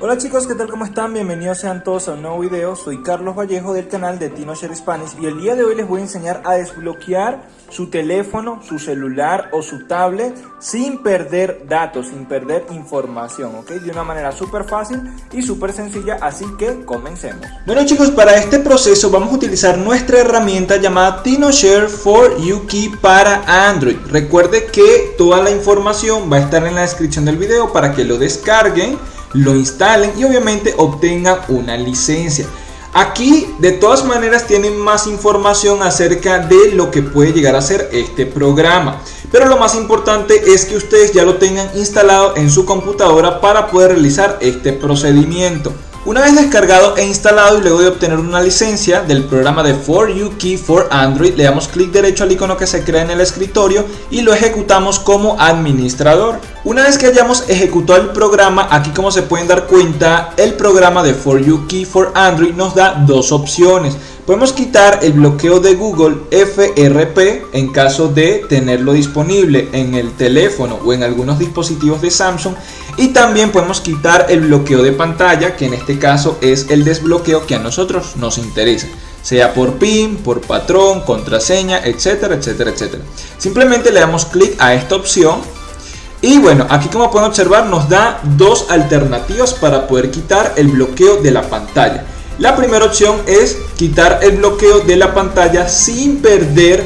Hola chicos, ¿qué tal? ¿Cómo están? Bienvenidos sean todos a un nuevo video. Soy Carlos Vallejo del canal de TinoShare Spanish y el día de hoy les voy a enseñar a desbloquear su teléfono, su celular o su tablet sin perder datos, sin perder información, ¿ok? De una manera súper fácil y súper sencilla, así que comencemos. Bueno chicos, para este proceso vamos a utilizar nuestra herramienta llamada TinoShare for UKey para Android. Recuerde que toda la información va a estar en la descripción del video para que lo descarguen lo instalen y obviamente obtengan una licencia. Aquí de todas maneras tienen más información acerca de lo que puede llegar a ser este programa. Pero lo más importante es que ustedes ya lo tengan instalado en su computadora para poder realizar este procedimiento. Una vez descargado e instalado y luego de obtener una licencia del programa de For You Key for Android, le damos clic derecho al icono que se crea en el escritorio y lo ejecutamos como administrador. Una vez que hayamos ejecutado el programa, aquí como se pueden dar cuenta, el programa de For You Key for Android nos da dos opciones. Podemos quitar el bloqueo de Google FRP en caso de tenerlo disponible en el teléfono o en algunos dispositivos de Samsung y también podemos quitar el bloqueo de pantalla que en este caso es el desbloqueo que a nosotros nos interesa sea por PIN, por patrón, contraseña, etcétera, etcétera, etcétera. Simplemente le damos clic a esta opción y bueno, aquí como pueden observar nos da dos alternativas para poder quitar el bloqueo de la pantalla. La primera opción es quitar el bloqueo de la pantalla sin perder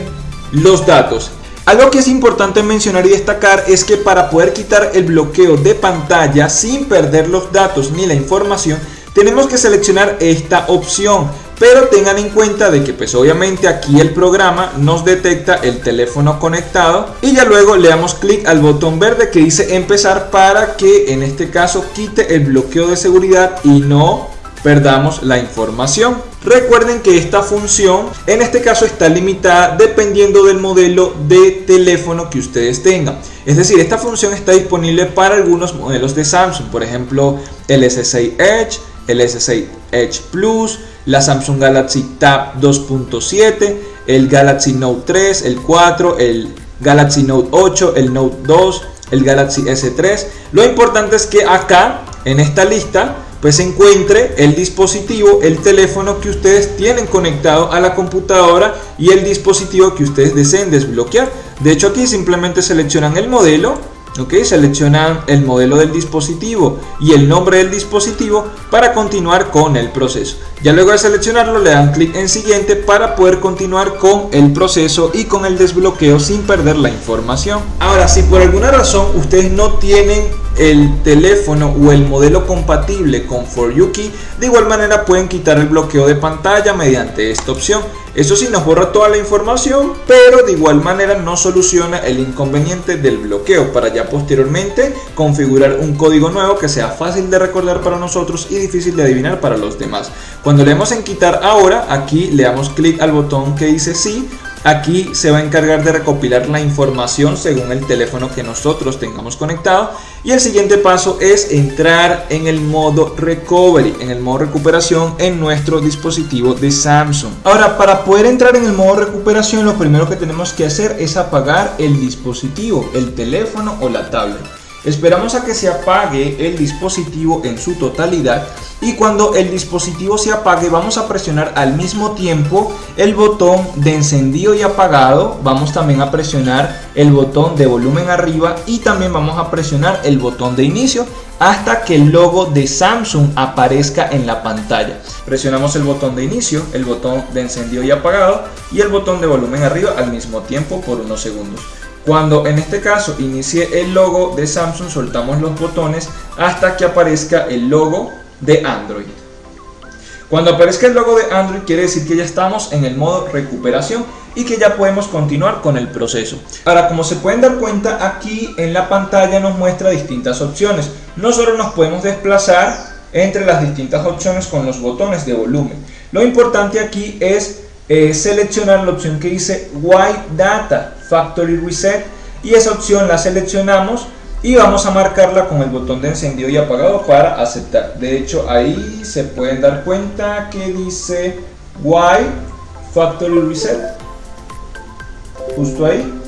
los datos. Algo que es importante mencionar y destacar es que para poder quitar el bloqueo de pantalla sin perder los datos ni la información, tenemos que seleccionar esta opción. Pero tengan en cuenta de que pues obviamente aquí el programa nos detecta el teléfono conectado y ya luego le damos clic al botón verde que dice empezar para que en este caso quite el bloqueo de seguridad y no perdamos la información. Recuerden que esta función en este caso está limitada dependiendo del modelo de teléfono que ustedes tengan. Es decir, esta función está disponible para algunos modelos de Samsung, por ejemplo el S6 Edge, el S6 Edge Plus, la Samsung Galaxy Tab 2.7, el Galaxy Note 3, el 4, el Galaxy Note 8, el Note 2, el Galaxy S3. Lo importante es que acá en esta lista pues encuentre el dispositivo, el teléfono que ustedes tienen conectado a la computadora y el dispositivo que ustedes deseen desbloquear. De hecho aquí simplemente seleccionan el modelo, ok, seleccionan el modelo del dispositivo y el nombre del dispositivo para continuar con el proceso. Ya luego de seleccionarlo le dan clic en siguiente para poder continuar con el proceso y con el desbloqueo sin perder la información. Ahora si por alguna razón ustedes no tienen el teléfono o el modelo compatible con For You Key, de igual manera pueden quitar el bloqueo de pantalla mediante esta opción. Eso sí nos borra toda la información, pero de igual manera no soluciona el inconveniente del bloqueo para ya posteriormente configurar un código nuevo que sea fácil de recordar para nosotros y difícil de adivinar para los demás. Cuando le damos en quitar ahora, aquí le damos clic al botón que dice sí Aquí se va a encargar de recopilar la información según el teléfono que nosotros tengamos conectado. Y el siguiente paso es entrar en el modo recovery, en el modo recuperación en nuestro dispositivo de Samsung. Ahora, para poder entrar en el modo recuperación, lo primero que tenemos que hacer es apagar el dispositivo, el teléfono o la tablet. Esperamos a que se apague el dispositivo en su totalidad y cuando el dispositivo se apague vamos a presionar al mismo tiempo el botón de encendido y apagado, vamos también a presionar el botón de volumen arriba y también vamos a presionar el botón de inicio hasta que el logo de Samsung aparezca en la pantalla. Presionamos el botón de inicio, el botón de encendido y apagado y el botón de volumen arriba al mismo tiempo por unos segundos. Cuando en este caso inicie el logo de Samsung, soltamos los botones hasta que aparezca el logo de Android. Cuando aparezca el logo de Android quiere decir que ya estamos en el modo recuperación y que ya podemos continuar con el proceso. Ahora, como se pueden dar cuenta, aquí en la pantalla nos muestra distintas opciones. Nosotros nos podemos desplazar entre las distintas opciones con los botones de volumen. Lo importante aquí es eh, seleccionar la opción que dice White Data Factory Reset y esa opción la seleccionamos y vamos a marcarla con el botón de encendido y apagado para aceptar. De hecho ahí se pueden dar cuenta que dice White Factory Reset justo ahí.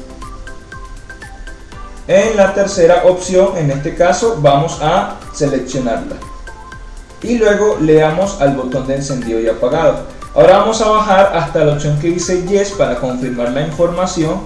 En la tercera opción, en este caso, vamos a seleccionarla. y luego le damos al botón de encendido y apagado. Ahora vamos a bajar hasta la opción que dice Yes para confirmar la información.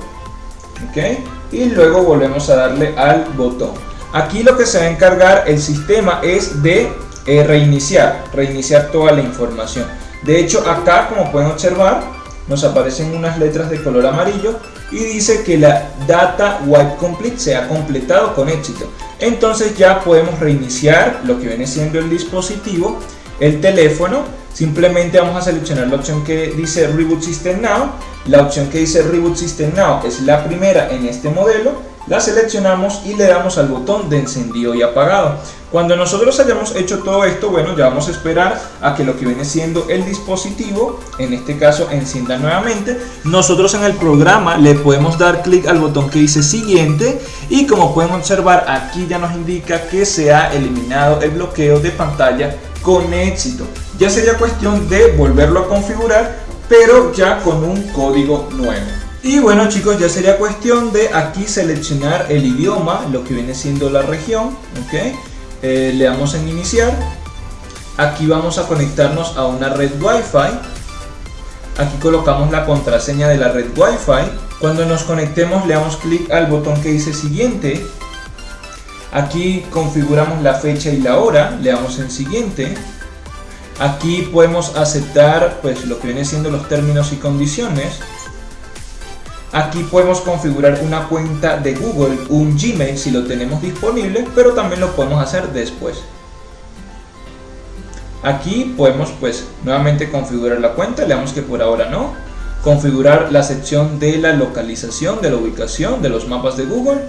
¿ok? Y luego volvemos a darle al botón. Aquí lo que se va a encargar el sistema es de eh, reiniciar, reiniciar toda la información. De hecho acá como pueden observar nos aparecen unas letras de color amarillo y dice que la data wipe complete se ha completado con éxito. Entonces ya podemos reiniciar lo que viene siendo el dispositivo, el teléfono. Simplemente vamos a seleccionar la opción que dice Reboot System Now. La opción que dice Reboot System Now es la primera en este modelo la seleccionamos y le damos al botón de encendido y apagado. Cuando nosotros hayamos hecho todo esto, bueno, ya vamos a esperar a que lo que viene siendo el dispositivo, en este caso encienda nuevamente. Nosotros en el programa le podemos dar clic al botón que dice siguiente y como pueden observar aquí ya nos indica que se ha eliminado el bloqueo de pantalla con éxito. Ya sería cuestión de volverlo a configurar, pero ya con un código nuevo. Y bueno chicos, ya sería cuestión de aquí seleccionar el idioma, lo que viene siendo la región, ¿ok? Eh, le damos en iniciar, aquí vamos a conectarnos a una red Wi-Fi, aquí colocamos la contraseña de la red Wi-Fi, cuando nos conectemos le damos clic al botón que dice siguiente, aquí configuramos la fecha y la hora, le damos en siguiente, aquí podemos aceptar pues lo que viene siendo los términos y condiciones, Aquí podemos configurar una cuenta de Google, un Gmail si lo tenemos disponible, pero también lo podemos hacer después. Aquí podemos pues nuevamente configurar la cuenta, le damos que por ahora no. Configurar la sección de la localización, de la ubicación, de los mapas de Google.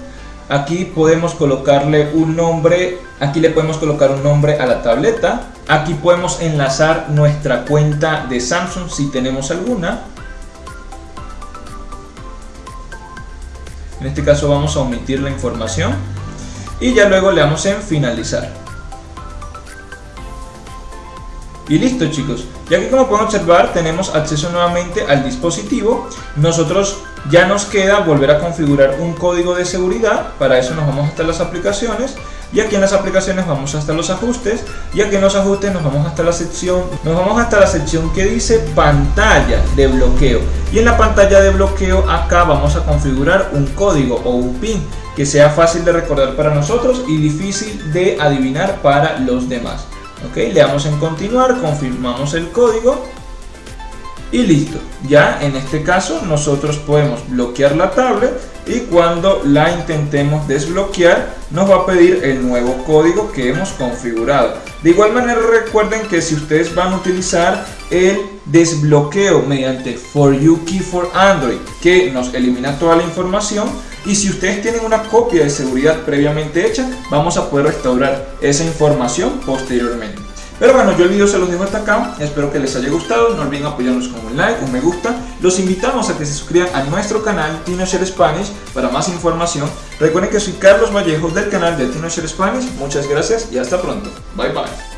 Aquí podemos colocarle un nombre, aquí le podemos colocar un nombre a la tableta. Aquí podemos enlazar nuestra cuenta de Samsung si tenemos alguna. En este caso vamos a omitir la información y ya luego le damos en finalizar. Y listo chicos, ya que como pueden observar tenemos acceso nuevamente al dispositivo, nosotros ya nos queda volver a configurar un código de seguridad, para eso nos vamos hasta las aplicaciones y aquí en las aplicaciones vamos hasta los ajustes y aquí en los ajustes nos vamos hasta la sección nos vamos hasta la sección que dice pantalla de bloqueo. Y en la pantalla de bloqueo acá vamos a configurar un código o un pin que sea fácil de recordar para nosotros y difícil de adivinar para los demás. Ok le damos en continuar confirmamos el código y listo. Ya en este caso nosotros podemos bloquear la tablet y cuando la intentemos desbloquear nos va a pedir el nuevo código que hemos configurado. De igual manera recuerden que si ustedes van a utilizar el desbloqueo mediante For You Key for Android que nos elimina toda la información y si ustedes tienen una copia de seguridad previamente hecha vamos a poder restaurar esa información posteriormente pero bueno, yo el video se los dejo hasta acá, espero que les haya gustado, no olviden apoyarnos con un like, un me gusta, los invitamos a que se suscriban a nuestro canal TinoShare Spanish para más información, recuerden que soy Carlos Vallejo del canal de TinoShare Spanish, muchas gracias y hasta pronto, bye bye.